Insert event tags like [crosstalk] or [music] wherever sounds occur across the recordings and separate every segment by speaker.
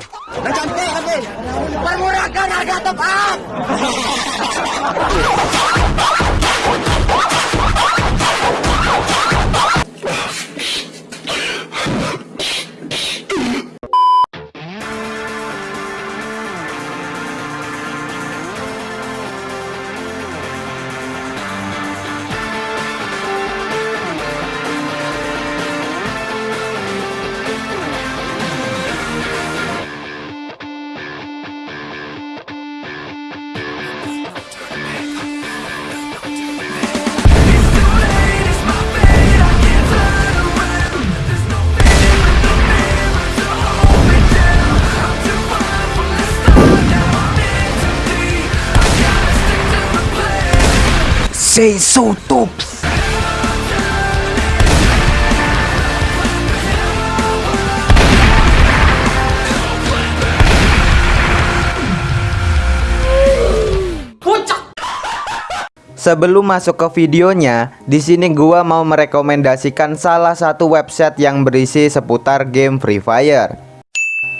Speaker 1: Lagi. Permurahkan harga tepat. [laughs] Tops.
Speaker 2: Sebelum masuk ke videonya, di sini gua mau merekomendasikan salah satu website yang berisi seputar game Free Fire.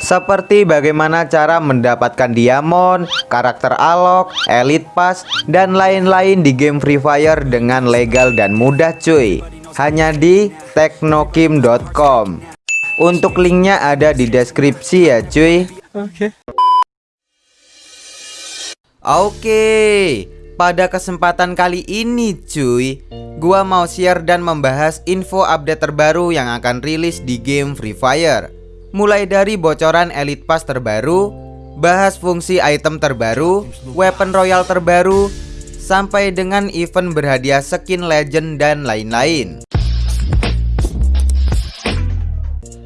Speaker 2: Seperti bagaimana cara mendapatkan diamond, karakter alok, elite pass, dan lain-lain di game Free Fire dengan legal dan mudah cuy. Hanya di teknokim.com. Untuk linknya ada di deskripsi ya cuy.
Speaker 3: Oke.
Speaker 2: Oke, pada kesempatan kali ini cuy Gua mau share dan membahas info update terbaru yang akan rilis di game Free Fire Mulai dari bocoran Elite Pass terbaru Bahas fungsi item terbaru Weapon Royal terbaru Sampai dengan event berhadiah skin legend dan lain-lain.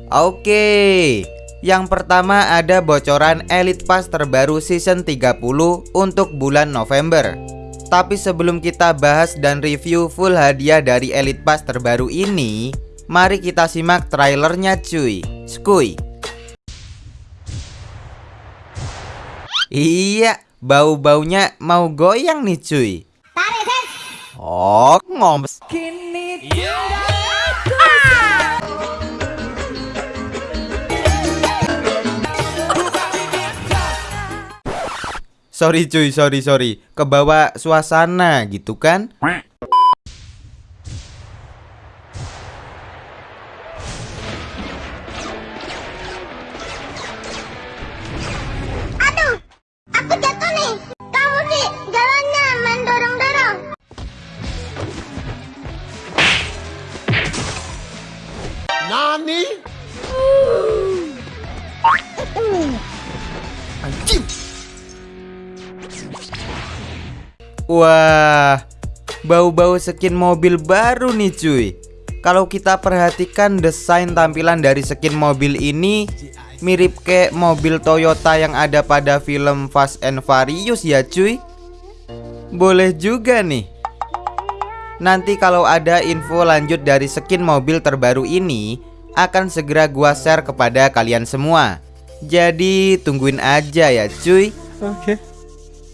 Speaker 2: Oke yang pertama ada bocoran Elite Pass terbaru season 30 untuk bulan November. Tapi sebelum kita bahas dan review full hadiah dari Elite Pass terbaru ini Mari kita simak trailernya cuy. Skuy. Iya bau-baunya mau goyang nih cuy. Oh ngoms Sorry cuy, sorry sorry. Kebawa suasana gitu kan Wah Bau-bau skin mobil baru nih cuy. Kalau kita perhatikan desain tampilan dari skin mobil ini Mirip kayak mobil Toyota yang ada pada film Fast and Furious ya cuy. Boleh juga nih. Nanti kalau ada info lanjut dari skin mobil terbaru ini Akan segera gua share kepada kalian semua. Jadi tungguin aja ya cuy.
Speaker 3: Oke.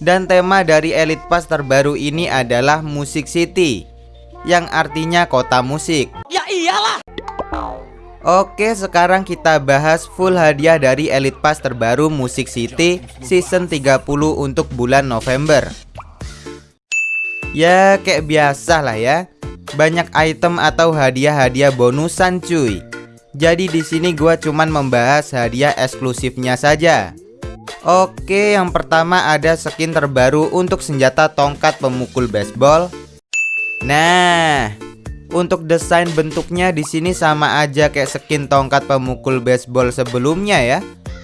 Speaker 2: Dan tema dari Elite Pass terbaru ini adalah Music City Yang artinya kota musik.
Speaker 1: Ya iyalah.
Speaker 2: Oke sekarang kita bahas full hadiah dari Elite Pass terbaru Music City Season 30 untuk bulan November. Ya kayak biasa lah ya. Banyak item atau hadiah-hadiah bonusan cuy. Jadi di sini gua cuman membahas hadiah eksklusifnya saja Oke, yang pertama ada skin terbaru untuk senjata tongkat pemukul baseball. Nah, untuk desain bentuknya di sini sama aja kayak skin tongkat pemukul baseball sebelumnya ya.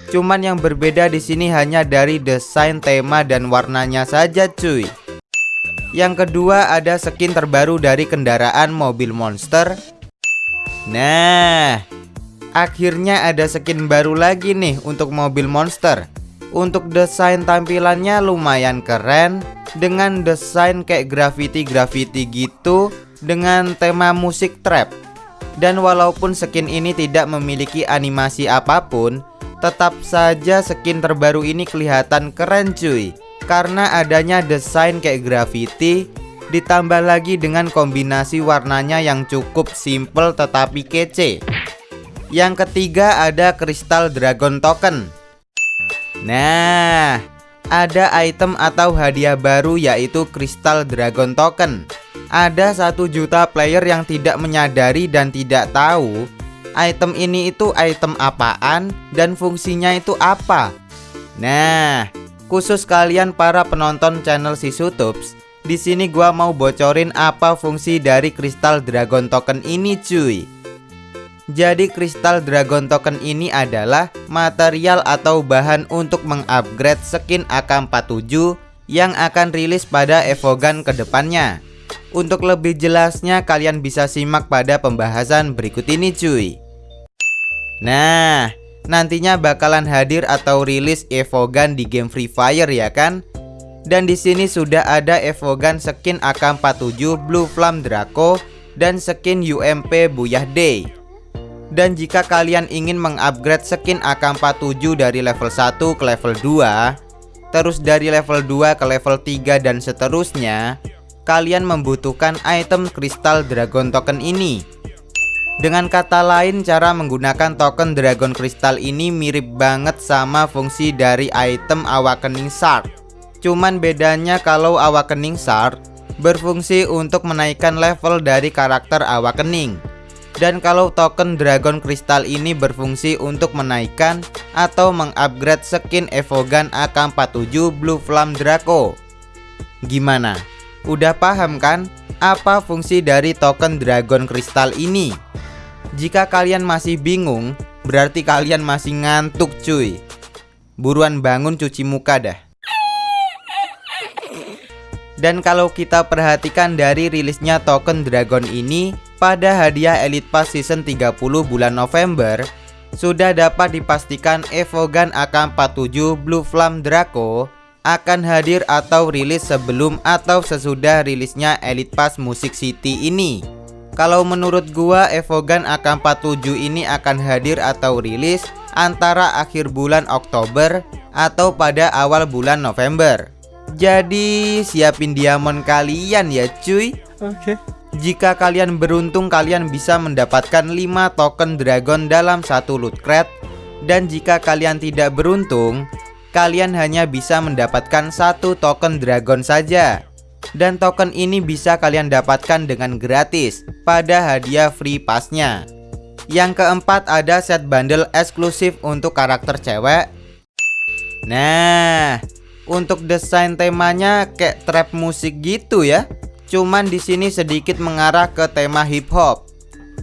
Speaker 2: Cuman yang berbeda di sini hanya dari desain tema dan warnanya saja, cuy. Yang kedua ada skin terbaru dari kendaraan mobil monster. Nah, akhirnya ada skin baru lagi nih untuk mobil monster. Untuk desain tampilannya lumayan keren Dengan desain kayak graffiti-graffiti gitu Dengan tema musik trap. Dan walaupun skin ini tidak memiliki animasi apa pun Tetap saja skin terbaru ini kelihatan keren cuy. Karena adanya desain kayak graffiti Ditambah lagi dengan kombinasi warnanya yang cukup simple tetapi kece. Yang ketiga ada kristal dragon token Nah, ada item atau hadiah baru yaitu Crystal Dragon Token. Ada satu juta player yang tidak menyadari dan tidak tahu item ini itu item apaan dan fungsinya itu apa. Nah, khusus kalian para penonton channel si Sutups, di sini gua mau bocorin apa fungsi dari Crystal Dragon Token ini cuy. Jadi Crystal Dragon Token ini adalah material atau bahan untuk mengupgrade skin AK47 yang akan rilis pada Evogan ke depannya. Untuk lebih jelasnya kalian bisa simak pada pembahasan berikut ini cuy. Nah, nantinya bakalan hadir atau rilis Evogan di game Free Fire ya kan? Dan di sini sudah ada Evogan skin AK47 Blue Flame Draco dan skin UMP Buyah Day. Dan jika kalian ingin mengupgrade skin AK47 dari level 1 ke level 2 Terus dari level 2 ke level 3 dan seterusnya Kalian membutuhkan item kristal dragon token ini. Dengan kata lain cara menggunakan token dragon kristal ini mirip banget sama fungsi dari item awakening shard Cuman bedanya kalau awakening shard berfungsi untuk menaikkan level dari karakter awakening dan kalau token Dragon Crystal ini berfungsi untuk menaikkan atau mengupgrade skin Evogan AK47 Blue Flame Draco. Gimana? Udah paham kan apa fungsi dari token Dragon Crystal ini? Jika kalian masih bingung, berarti kalian masih ngantuk cuy. Buruan bangun cuci muka dah. Dan kalau kita perhatikan dari rilisnya token Dragon ini pada hadiah Elite Pass Season 30 bulan November sudah dapat dipastikan Evogan AK47 Blue Flame Draco akan hadir atau rilis sebelum atau sesudah rilisnya Elite Pass Music City ini. Kalau menurut gua Evogan AK47 ini akan hadir atau rilis antara akhir bulan Oktober atau pada awal bulan November. Jadi siapin diamond kalian ya cuy.
Speaker 1: Oke. Okay.
Speaker 2: Jika kalian beruntung kalian bisa mendapatkan 5 token dragon dalam satu loot crate. Dan jika kalian tidak beruntung Kalian hanya bisa mendapatkan satu token dragon saja. Dan token ini bisa kalian dapatkan dengan gratis Pada hadiah free passnya. Yang keempat ada set bundle eksklusif untuk karakter cewek. Nah untuk desain temanya kayak trap musik gitu ya Cuman di sini sedikit mengarah ke tema hip hop.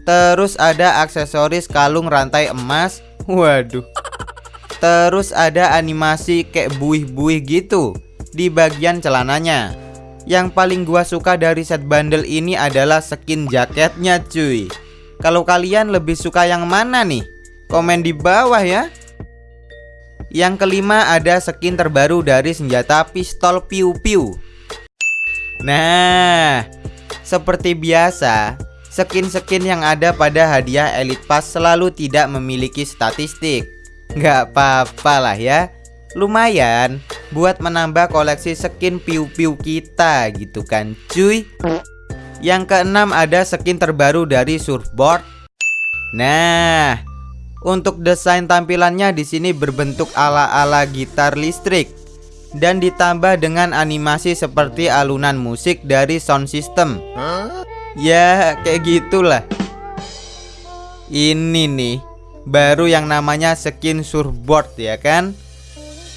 Speaker 2: Terus ada aksesoris kalung rantai emas. Waduh. Terus ada animasi kayak buih-buih gitu di bagian celananya. Yang paling gua suka dari set bundle ini adalah skin jaketnya cuy. Kalau kalian lebih suka yang mana nih? Komen di bawah ya. Yang kelima ada skin terbaru dari senjata pistol piu-piu Nah, seperti biasa, skin-skin yang ada pada hadiah Elite Pass selalu tidak memiliki statistik. Gak apa-apa lah ya, lumayan buat menambah koleksi skin piu-piu kita gitu kan cuy. Yang keenam ada skin terbaru dari surfboard. Nah, untuk desain tampilannya di sini berbentuk ala-ala gitar listrik dan ditambah dengan animasi seperti alunan musik dari sound system. Ya, kayak gitulah. Ini nih, baru yang namanya skin surfboard ya kan?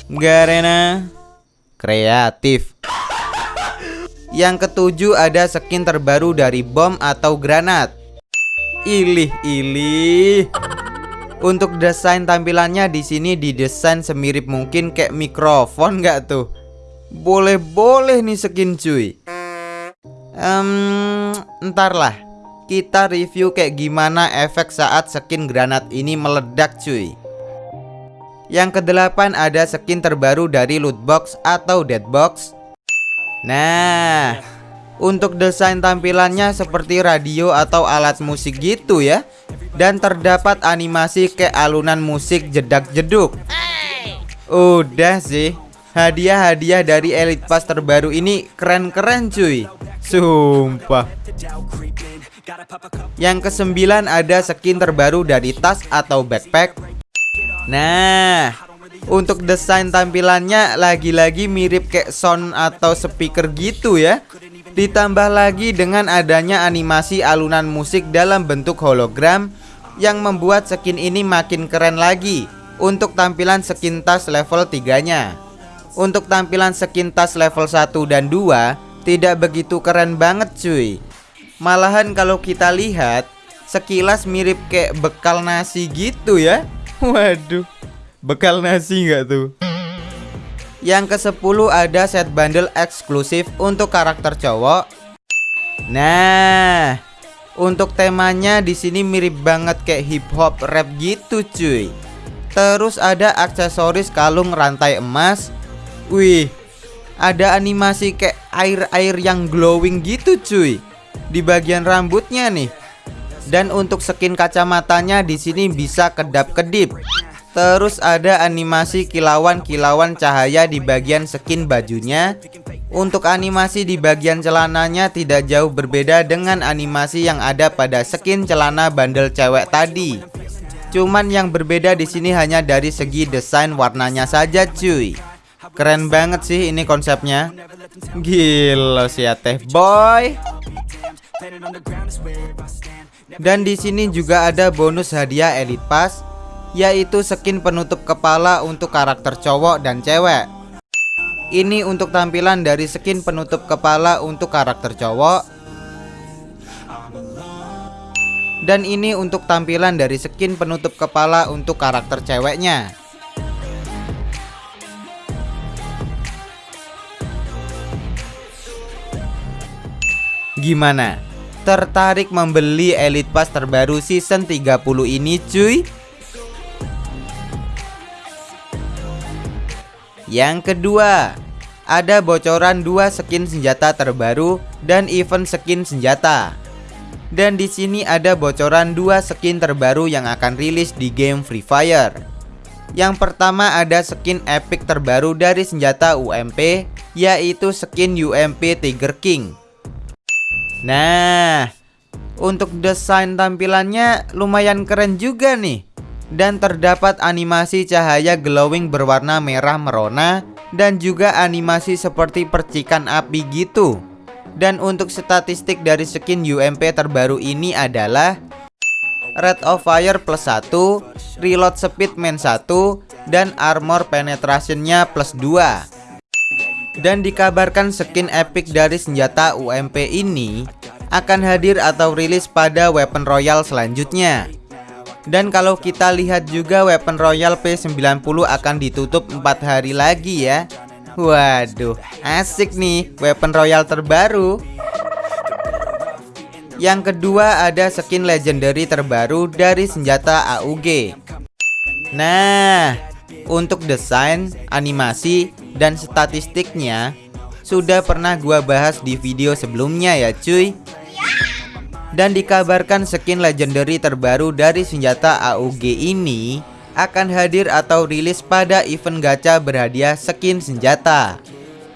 Speaker 2: Garena kreatif. Yang ketujuh ada skin terbaru dari bom atau granat. Ilih, ilih. Untuk desain tampilannya di sini didesain semirip mungkin kayak mikrofon nggak tuh? Boleh-boleh nih skin cuy. Um, ntar lah kita review kayak gimana efek saat skin granat ini meledak cuy. Yang kedelapan ada skin terbaru dari loot box atau dead box. Nah, untuk desain tampilannya seperti radio atau alat musik gitu ya dan terdapat animasi ke alunan musik jedak-jeduk. Udah sih, hadiah-hadiah dari Elite Pass terbaru ini keren-keren cuy. Sumpah. Yang kesembilan ada skin terbaru dari tas atau backpack. Nah, Untuk desain tampilannya lagi-lagi mirip kayak sound atau speaker gitu ya Ditambah lagi dengan adanya animasi alunan musik dalam bentuk hologram Yang membuat skin ini makin keren lagi Untuk tampilan skin tas level 3 nya Untuk tampilan skin tas level 1 dan 2 Tidak begitu keren banget cuy. Malahan kalau kita lihat Sekilas mirip kayak bekal nasi gitu ya. [laughs] Waduh Bekal nasi nggak tuh? Yang ke 10 ada set bundle eksklusif untuk karakter cowok. Nah, untuk temanya di sini mirip banget kayak hip hop rap gitu cuy. Terus ada aksesoris kalung rantai emas. Wih, ada animasi kayak air-air yang glowing gitu cuy di bagian rambutnya nih. Dan untuk skin kacamatanya di sini bisa kedap-kedip. Terus ada animasi kilauan-kilauan cahaya di bagian skin bajunya. Untuk animasi di bagian celananya tidak jauh berbeda dengan animasi yang ada pada skin celana bandel cewek tadi. Cuman yang berbeda di sini hanya dari segi desain warnanya saja cuy. Keren banget sih ini konsepnya. Gila sih ya teh boy. Dan di sini juga ada bonus hadiah Elite Pass yaitu skin penutup kepala untuk karakter cowok dan cewek. Ini untuk tampilan dari skin penutup kepala untuk karakter cowok. Dan ini untuk tampilan dari skin penutup kepala untuk karakter ceweknya. Gimana? Tertarik membeli Elite Pass terbaru season 30 ini cuy? Yang kedua, ada bocoran dua skin senjata terbaru dan event skin senjata. Dan di sini ada bocoran dua skin terbaru yang akan rilis di game Free Fire. Yang pertama ada skin epic terbaru dari senjata UMP, yaitu skin UMP Tiger King. Nah, untuk desain tampilannya lumayan keren juga nih dan terdapat animasi cahaya glowing berwarna merah merona dan juga animasi seperti percikan api gitu. Dan untuk statistik dari skin UMP terbaru ini adalah Rate of Fire plus 1, Reload Speed main 1, dan Armor Penetrationnya plus 2 Dan dikabarkan skin epic dari senjata UMP ini akan hadir atau rilis pada Weapon Royal selanjutnya dan kalau kita lihat juga Weapon Royal P90 akan ditutup 4 hari lagi ya. Waduh, asik nih Weapon Royal terbaru. Yang kedua ada skin legendary terbaru dari senjata AUG Nah, untuk desain, animasi, dan statistiknya Sudah pernah gua bahas di video sebelumnya ya cuy dan dikabarkan skin legendary terbaru dari senjata AUG ini akan hadir atau rilis pada event gacha berhadiah skin senjata.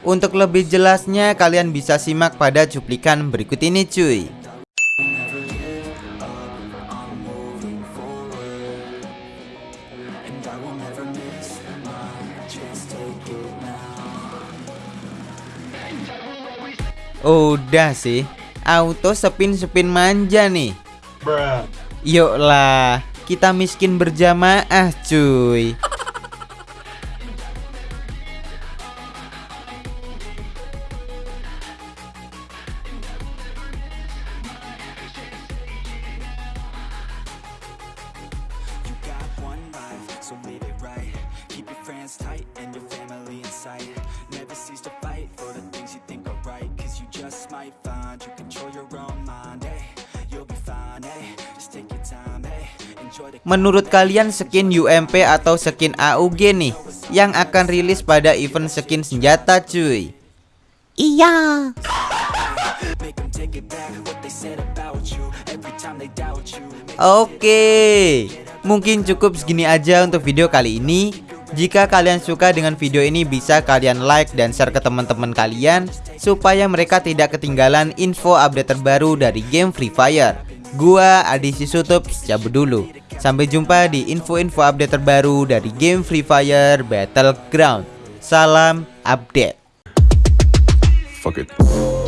Speaker 2: Untuk lebih jelasnya kalian bisa simak pada cuplikan berikut ini cuy. Udah sih auto sepin-sepin manja nih. Yuk lah, kita miskin berjamaah cuy. Menurut kalian skin UMP atau skin AUG nih yang akan rilis pada event skin senjata cuy?
Speaker 1: Iya.
Speaker 2: Oke, mungkin cukup segini aja untuk video kali ini. Jika kalian suka dengan video ini bisa kalian like dan share ke teman-teman kalian supaya mereka tidak ketinggalan info update terbaru dari game Free Fire. Gua Adi Sisutup cabut dulu. Sampai jumpa di info-info update terbaru dari game Free Fire Battleground. Salam update.
Speaker 3: Fuck it.